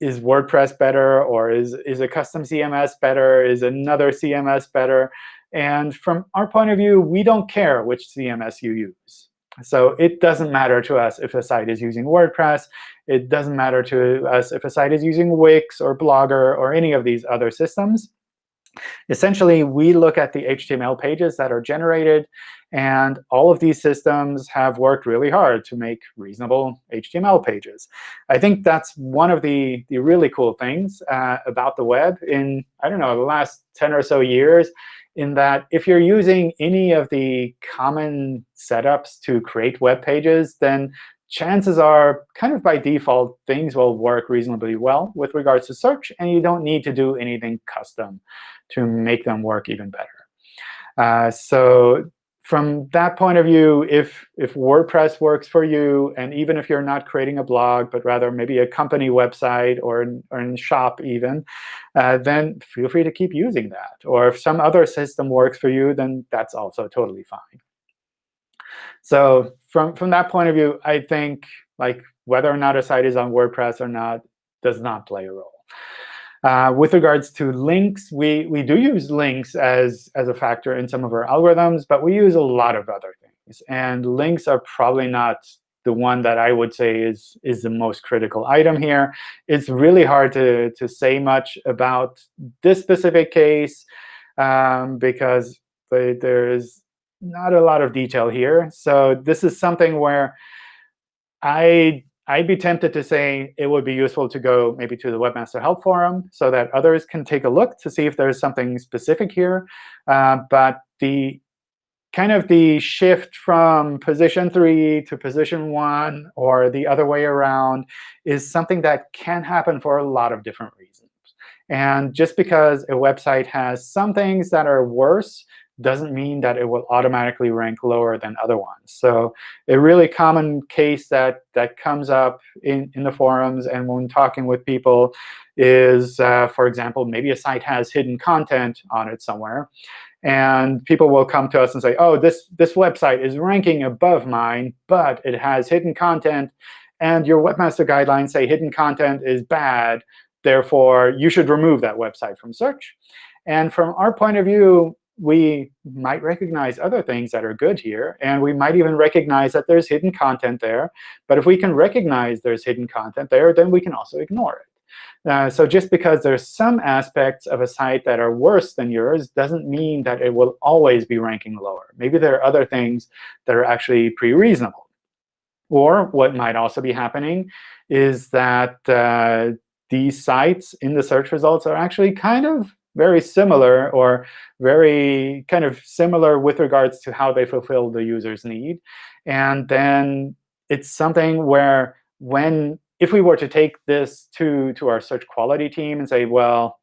is WordPress better, or is, is a custom CMS better? Is another CMS better? And from our point of view, we don't care which CMS you use. So it doesn't matter to us if a site is using WordPress. It doesn't matter to us if a site is using Wix or Blogger or any of these other systems. Essentially, we look at the HTML pages that are generated, and all of these systems have worked really hard to make reasonable HTML pages. I think that's one of the, the really cool things uh, about the web in, I don't know, the last 10 or so years, in that if you're using any of the common setups to create web pages, then chances are, kind of by default, things will work reasonably well with regards to search, and you don't need to do anything custom to make them work even better. Uh, so from that point of view, if, if WordPress works for you, and even if you're not creating a blog, but rather maybe a company website or, or in shop even, uh, then feel free to keep using that. Or if some other system works for you, then that's also totally fine. So from, from that point of view, I think like whether or not a site is on WordPress or not does not play a role. Uh, with regards to links, we, we do use links as, as a factor in some of our algorithms, but we use a lot of other things. And links are probably not the one that I would say is, is the most critical item here. It's really hard to, to say much about this specific case um, because there is not a lot of detail here. So this is something where I I'd be tempted to say it would be useful to go maybe to the Webmaster Help Forum so that others can take a look to see if there's something specific here. Uh, but the kind of the shift from position 3 to position 1 or the other way around is something that can happen for a lot of different reasons. And just because a website has some things that are worse doesn't mean that it will automatically rank lower than other ones. So a really common case that, that comes up in, in the forums and when talking with people is, uh, for example, maybe a site has hidden content on it somewhere. And people will come to us and say, oh, this, this website is ranking above mine, but it has hidden content. And your webmaster guidelines say hidden content is bad. Therefore, you should remove that website from search. And from our point of view, we might recognize other things that are good here. And we might even recognize that there's hidden content there. But if we can recognize there's hidden content there, then we can also ignore it. Uh, so just because there's some aspects of a site that are worse than yours doesn't mean that it will always be ranking lower. Maybe there are other things that are actually pretty reasonable. Or what might also be happening is that uh, these sites in the search results are actually kind of very similar or very kind of similar with regards to how they fulfill the user's need. And then it's something where when if we were to take this to, to our search quality team and say, well,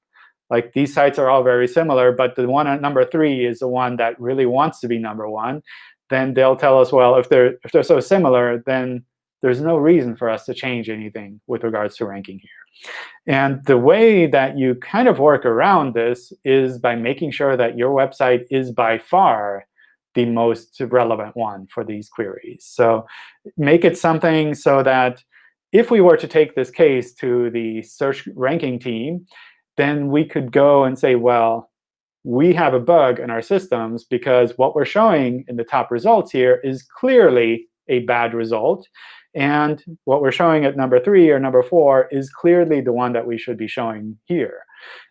like these sites are all very similar, but the one at number three is the one that really wants to be number one, then they'll tell us, well, if they're if they're so similar, then there's no reason for us to change anything with regards to ranking here. And the way that you kind of work around this is by making sure that your website is by far the most relevant one for these queries. So make it something so that if we were to take this case to the search ranking team, then we could go and say, well, we have a bug in our systems because what we're showing in the top results here is clearly a bad result. And what we're showing at number three or number four is clearly the one that we should be showing here.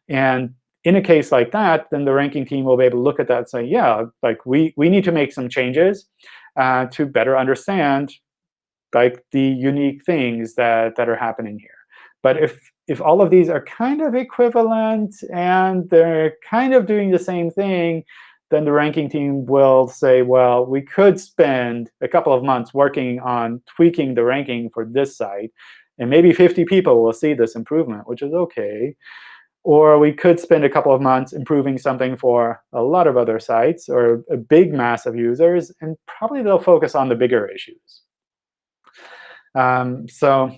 And in a case like that, then the ranking team will be able to look at that and say, yeah, like we, we need to make some changes uh, to better understand like the unique things that, that are happening here. But if, if all of these are kind of equivalent and they're kind of doing the same thing, then the ranking team will say, well, we could spend a couple of months working on tweaking the ranking for this site. And maybe 50 people will see this improvement, which is OK. Or we could spend a couple of months improving something for a lot of other sites or a big mass of users. And probably they'll focus on the bigger issues. Um, so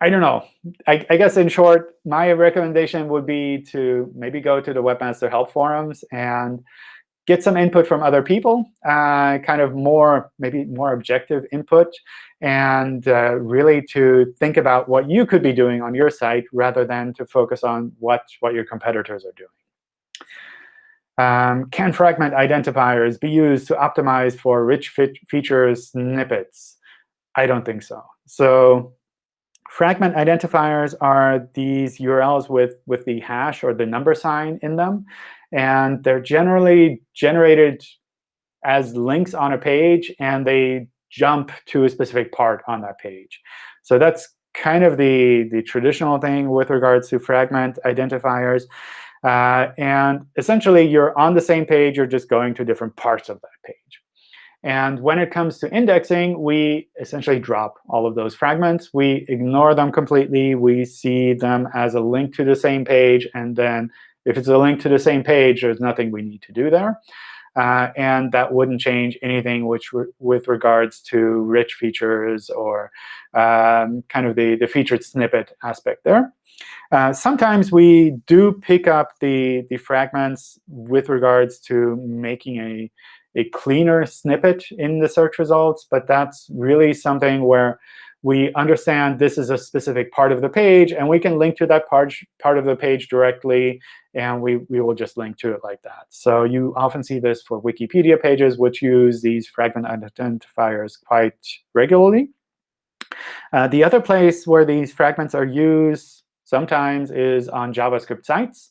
I don't know. I, I, guess in short, my recommendation would be to maybe go to the Webmaster Help forums and get some input from other people, uh, kind of more, maybe more objective input, and uh, really to think about what you could be doing on your site rather than to focus on what, what your competitors are doing. Um, can fragment identifiers be used to optimize for rich features snippets? I don't think so. So fragment identifiers are these URLs with, with the hash or the number sign in them. And they're generally generated as links on a page, and they jump to a specific part on that page. So that's kind of the, the traditional thing with regards to fragment identifiers. Uh, and essentially, you're on the same page. You're just going to different parts of that page. And when it comes to indexing, we essentially drop all of those fragments. We ignore them completely. We see them as a link to the same page. And then if it's a link to the same page, there's nothing we need to do there. Uh, and that wouldn't change anything which with regards to rich features or um, kind of the, the featured snippet aspect there. Uh, sometimes we do pick up the, the fragments with regards to making a, a cleaner snippet in the search results, but that's really something where we understand this is a specific part of the page, and we can link to that part, part of the page directly, and we, we will just link to it like that. So you often see this for Wikipedia pages, which use these fragment identifiers quite regularly. Uh, the other place where these fragments are used sometimes is on JavaScript sites.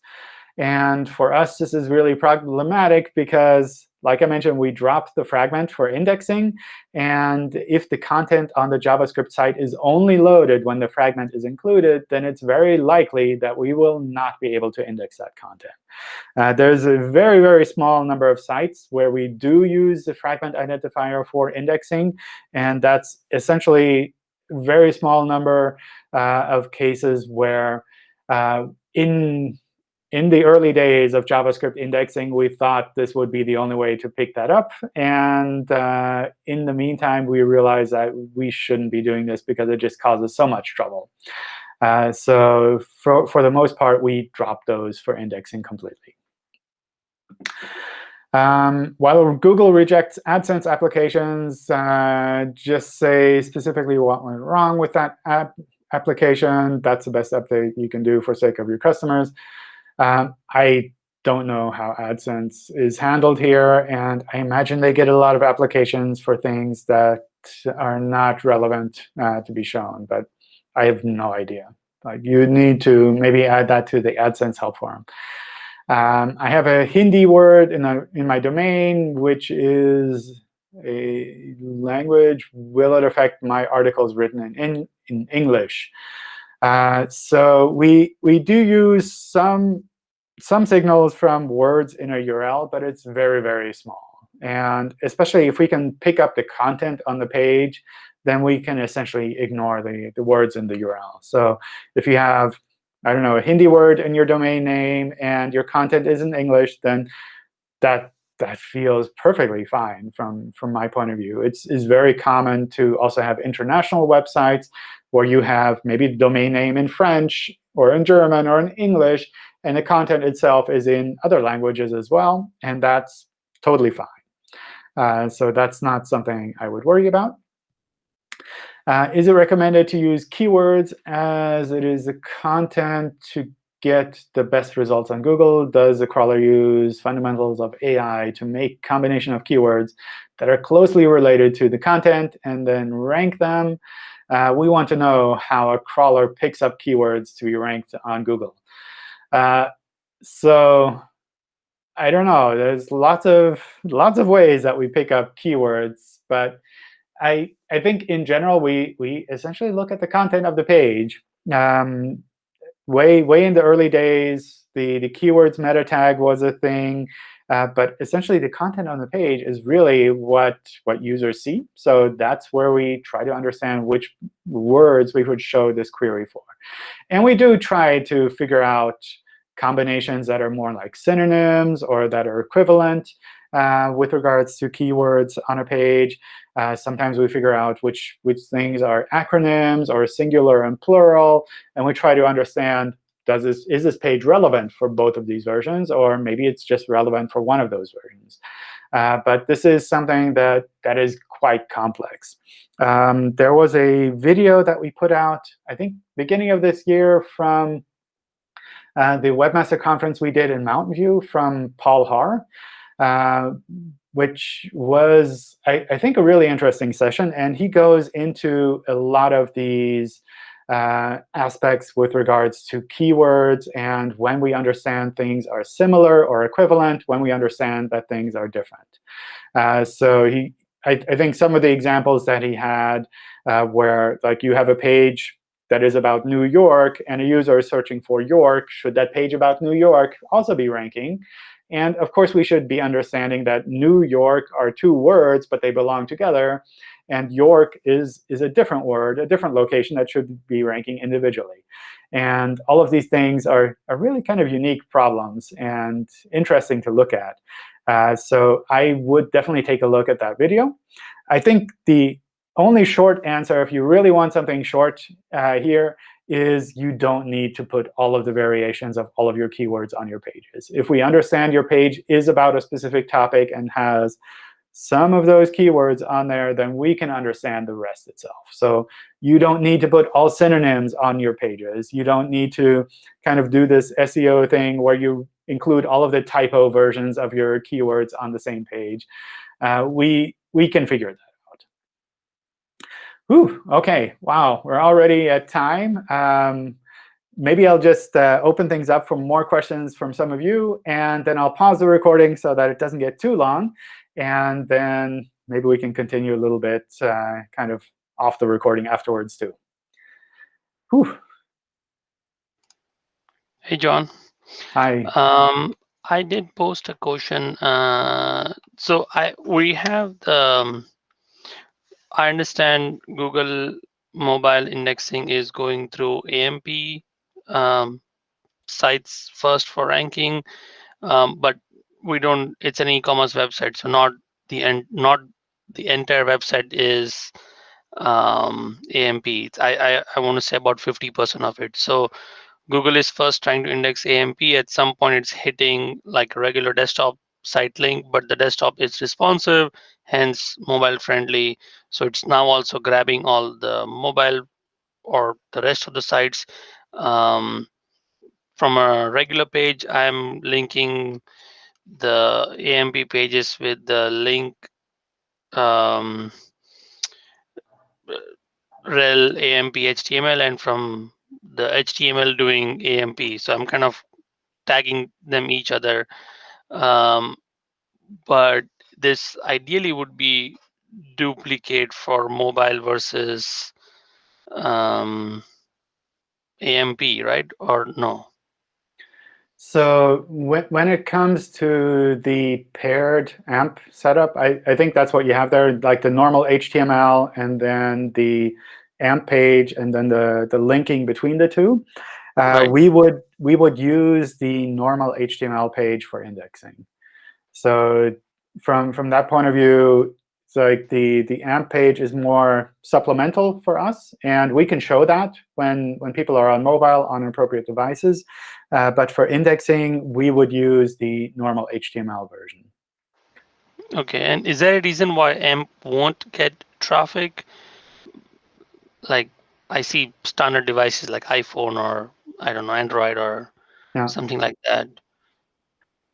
And for us, this is really problematic because like I mentioned, we drop the fragment for indexing. And if the content on the JavaScript site is only loaded when the fragment is included, then it's very likely that we will not be able to index that content. Uh, there's a very, very small number of sites where we do use the fragment identifier for indexing. And that's essentially very small number uh, of cases where uh, in in the early days of JavaScript indexing, we thought this would be the only way to pick that up. And uh, in the meantime, we realized that we shouldn't be doing this because it just causes so much trouble. Uh, so for, for the most part, we dropped those for indexing completely. Um, while Google rejects AdSense applications, uh, just say specifically what went wrong with that app application. That's the best update you can do for sake of your customers. Um, I don't know how AdSense is handled here. And I imagine they get a lot of applications for things that are not relevant uh, to be shown. But I have no idea. Like you need to maybe add that to the AdSense help forum. Um, I have a Hindi word in, a, in my domain, which is a language. Will it affect my articles written in, in, in English? Uh, so we, we do use some, some signals from words in a URL, but it's very, very small. And especially if we can pick up the content on the page, then we can essentially ignore the, the words in the URL. So if you have I don't know, a Hindi word in your domain name and your content is in English, then that that feels perfectly fine from, from my point of view. It's, it's very common to also have international websites where you have maybe the domain name in French or in German or in English, and the content itself is in other languages as well. And that's totally fine. Uh, so that's not something I would worry about. Uh, is it recommended to use keywords as it is the content to get the best results on Google? Does the crawler use fundamentals of AI to make combination of keywords that are closely related to the content and then rank them? Uh, we want to know how a crawler picks up keywords to be ranked on Google. Uh, so I don't know. There's lots of lots of ways that we pick up keywords, but I, I think in general, we, we essentially look at the content of the page. Um, way, way in the early days, the, the keywords meta tag was a thing. Uh, but essentially, the content on the page is really what, what users see. So that's where we try to understand which words we would show this query for. And we do try to figure out combinations that are more like synonyms or that are equivalent uh, with regards to keywords on a page. Uh, sometimes we figure out which, which things are acronyms or singular and plural. And we try to understand, does this, is this page relevant for both of these versions? Or maybe it's just relevant for one of those versions. Uh, but this is something that, that is quite complex. Um, there was a video that we put out, I think, beginning of this year from uh, the Webmaster Conference we did in Mountain View from Paul Haahr. Uh, which was, I, I, think, a really interesting session. And he goes into a lot of these uh, aspects with regards to keywords and when we understand things are similar or equivalent, when we understand that things are different. Uh, so he, I, I, think some of the examples that he had uh, where like you have a page that is about New York, and a user is searching for York, should that page about New York also be ranking? And of course, we should be understanding that New York are two words, but they belong together. And York is, is a different word, a different location that should be ranking individually. And all of these things are, are really kind of unique problems and interesting to look at. Uh, so I would definitely take a look at that video. I think the only short answer, if you really want something short uh, here, is you don't need to put all of the variations of all of your keywords on your pages. If we understand your page is about a specific topic and has some of those keywords on there, then we can understand the rest itself. So you don't need to put all synonyms on your pages. You don't need to kind of do this SEO thing where you include all of the typo versions of your keywords on the same page. Uh, we, we can figure that out. Whew, OK, wow, we're already at time. Um, maybe I'll just uh, open things up for more questions from some of you. And then I'll pause the recording so that it doesn't get too long. And then maybe we can continue a little bit uh, kind of off the recording afterwards, too. Whew. Hey, John. Hi. Um, I did post a question. Uh, so I we have the um, I understand Google mobile indexing is going through AMP um, sites first for ranking, um, but we don't. It's an e-commerce website, so not the end. Not the entire website is um, AMP. I I, I want to say about 50% of it. So Google is first trying to index AMP. At some point, it's hitting like a regular desktop site link, but the desktop is responsive, hence mobile friendly. So it's now also grabbing all the mobile or the rest of the sites. Um, from a regular page, I'm linking the AMP pages with the link um, rel AMP HTML and from the HTML doing AMP. So I'm kind of tagging them each other. Um, but this ideally would be duplicate for mobile versus um, AMP, right? Or no? So when, when it comes to the paired AMP setup, I, I think that's what you have there, like the normal HTML and then the AMP page and then the, the linking between the two. Uh, right. We would we would use the normal HTML page for indexing. So from from that point of view, it's like the the AMP page is more supplemental for us, and we can show that when when people are on mobile on appropriate devices. Uh, but for indexing, we would use the normal HTML version. OK, and is there a reason why AMP won't get traffic? Like I see standard devices like iPhone or I don't know Android or yeah. something like that.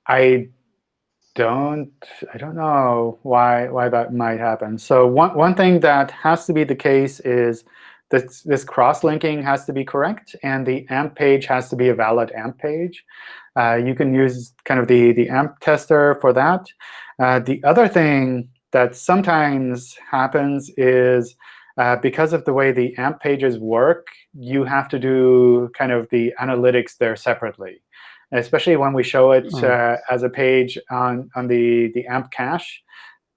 I don't I don't know why why that might happen. So one one thing that has to be the case is this this cross linking has to be correct, and the AMP page has to be a valid AMP page. Uh, you can use kind of the the AMP tester for that. Uh, the other thing that sometimes happens is uh, because of the way the AMP pages work, you have to do kind of the analytics there separately especially when we show it mm. uh, as a page on, on the, the AMP cache,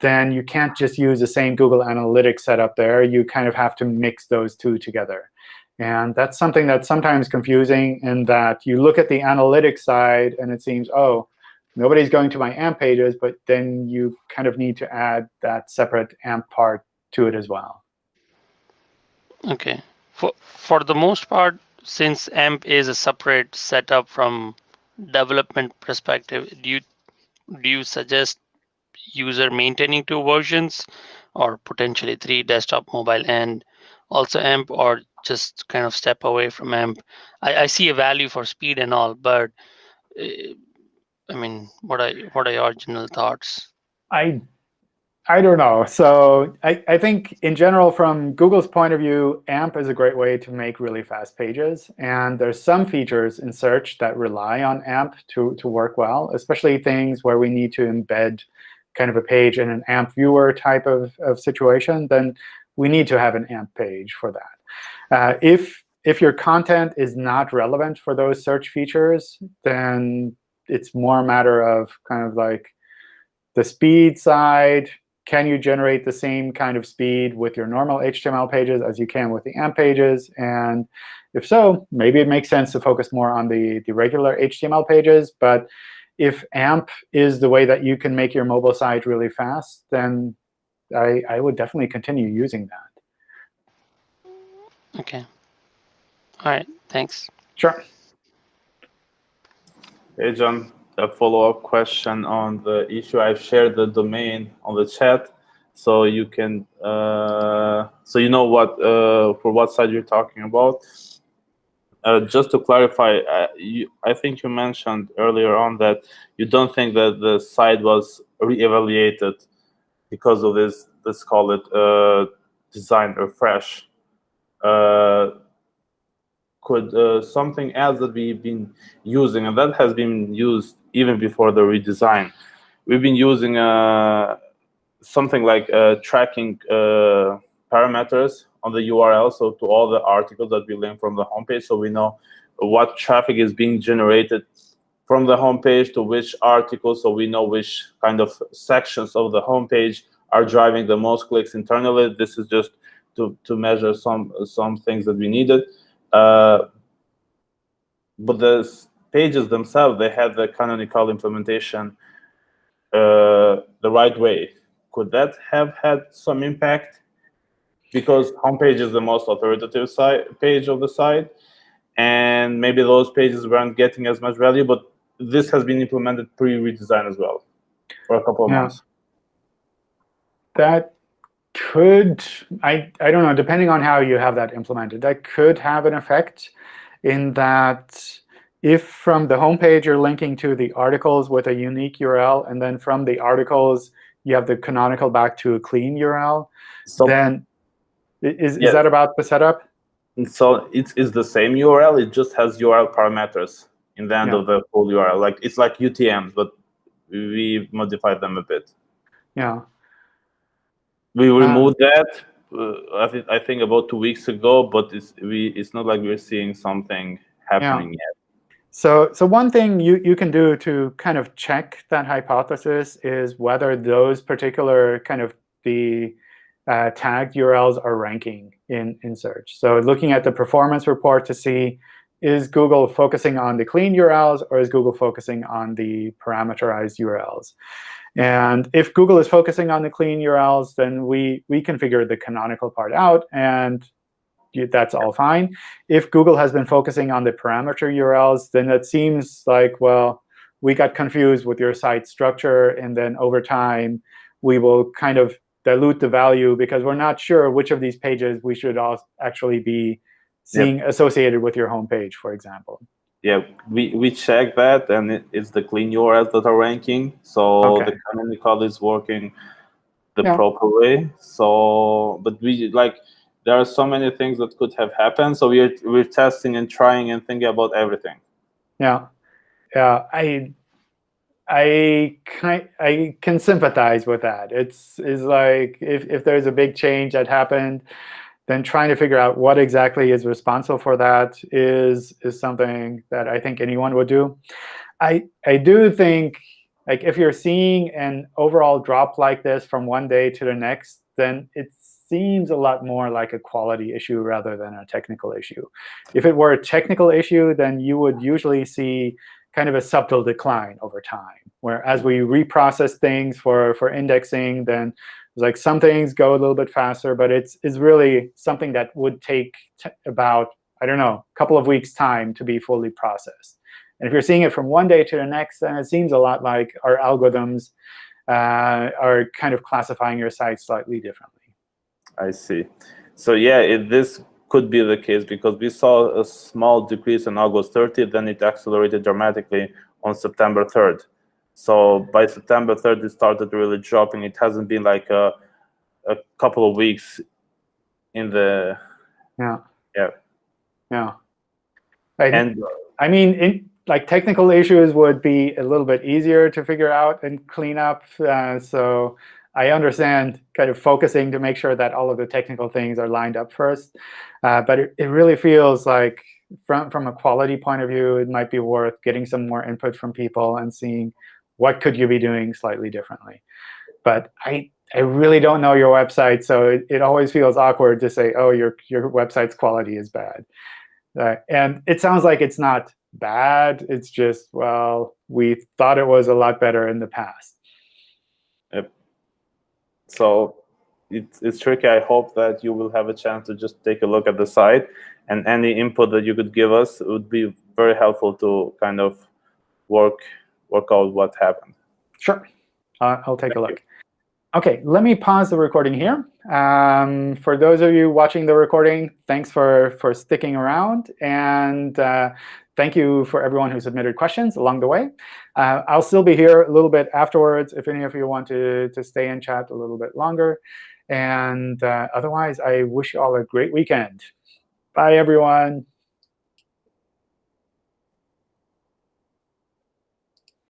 then you can't just use the same Google Analytics setup there. You kind of have to mix those two together. And that's something that's sometimes confusing in that you look at the analytics side, and it seems, oh, nobody's going to my AMP pages, but then you kind of need to add that separate AMP part to it as well. OK. For, for the most part, since AMP is a separate setup from development perspective, do you do you suggest user maintaining two versions or potentially three desktop, mobile, and also AMP, or just kind of step away from AMP? I, I see a value for speed and all, but uh, I mean, what are what are your original thoughts? I I don't know. So I, I think in general, from Google's point of view, AMP is a great way to make really fast pages. And there's some features in search that rely on AMP to, to work well, especially things where we need to embed kind of a page in an AMP viewer type of, of situation, then we need to have an AMP page for that. Uh, if, if your content is not relevant for those search features, then it's more a matter of kind of like the speed side, can you generate the same kind of speed with your normal HTML pages as you can with the AMP pages? And if so, maybe it makes sense to focus more on the, the regular HTML pages. But if AMP is the way that you can make your mobile site really fast, then I, I would definitely continue using that. OK. All right. Thanks. Sure. Hey, John a follow-up question on the issue. I've shared the domain on the chat, so you can uh, so you know what uh, for what side you're talking about. Uh, just to clarify, uh, you, I think you mentioned earlier on that you don't think that the site was re-evaluated because of this, let's call it uh, design refresh. Uh, could something else that we've been using, and that has been used even before the redesign. We've been using uh, something like uh, tracking uh, parameters on the URL, so to all the articles that we link from the homepage, so we know what traffic is being generated from the homepage to which article, so we know which kind of sections of the homepage are driving the most clicks internally. This is just to, to measure some some things that we needed. Uh, but the pages themselves, they had the canonical implementation uh, the right way. Could that have had some impact? Because homepage is the most authoritative site, page of the site, and maybe those pages weren't getting as much value, but this has been implemented pre-redesign as well for a couple of Yeah. months. That could, I, I don't know, depending on how you have that implemented, that could have an effect in that if from the homepage you're linking to the articles with a unique URL, and then from the articles you have the canonical back to a clean URL, So, then is, Yeah. is that about the setup? so it's, it's the same URL, it just has URL parameters in the end Yeah. of the full URL. Like It's like UTMs, but we modified them a bit. Yeah. We Ah. removed that, uh, I, think I think about two weeks ago, but it's, we, it's not like we're seeing something happening yet. So, so one thing you, you can do to kind of check that hypothesis is whether those particular kind of the uh, tagged URLs are ranking in, in search. So looking at the performance report to see, is Google focusing on the clean URLs or is Google focusing on the parameterized URLs? And if Google is focusing on the clean URLs, then we, we configure the canonical part out, and that's all fine if Google has been focusing on the parameter URLs, then it seems like, well, we got confused with your site structure, and then over time, we will kind of dilute the value because we're not sure which of these pages we should al- actually be seeing associated with your homepage, for example. Yeah, we, we check that, and it, it's the clean URLs that are ranking. So Okay. the canonical is working the Yeah. proper way. So, but we like there are so many things that could have happened. So we're we're testing and trying and thinking about everything. Yeah, yeah. I I kind I can sympathize with that. It's is like if if there's a big change that happened, then trying to figure out what exactly is responsible for that is is something that I think anyone would do. I I do think like if you're seeing an overall drop like this from one day to the next, then it seems a lot more like a quality issue rather than a technical issue. If it were a technical issue, then you would usually see kind of a subtle decline over time, where as we reprocess things for, for indexing, then like some things go a little bit faster, but it's, it's really something that would take about, I don't know, a couple of weeks' time to be fully processed. And if you're seeing it from one day to the next, then it seems a lot like our algorithms uh, are kind of classifying your site slightly differently. I see. So yeah, it, this could be the case because we saw a small decrease on August 30th, then it accelerated dramatically on September 3rd. So by September 3rd, it started really dropping. It hasn't been like a, a couple of weeks in the Yeah. Yeah. Yeah. I, and I mean, in, like technical issues would be a little bit easier to figure out and clean up. Uh, so I understand kind of focusing to make sure that all of the technical things are lined up first. Uh, but it, it really feels like from, from a quality point of view, it might be worth getting some more input from people and seeing what could you be doing slightly differently. But I, I really don't know your website, so it, it always feels awkward to say, oh, your, your website's quality is bad. Uh, and it sounds like it's not bad. It's just, well, we thought it was a lot better in the past. So it's, it's tricky. I hope that you will have a chance to just take a look at the site and any input that you could give us would be very helpful to kind of work work out what happened. Sure. Uh, I'll take a look. OK, let me pause the recording here. Um, for those of you watching the recording, thanks for, for sticking around. And uh, thank you for everyone who submitted questions along the way. Uh, I'll still be here a little bit afterwards if any of you want to, to stay and chat a little bit longer. And uh, otherwise, I wish you all a great weekend. Bye, everyone.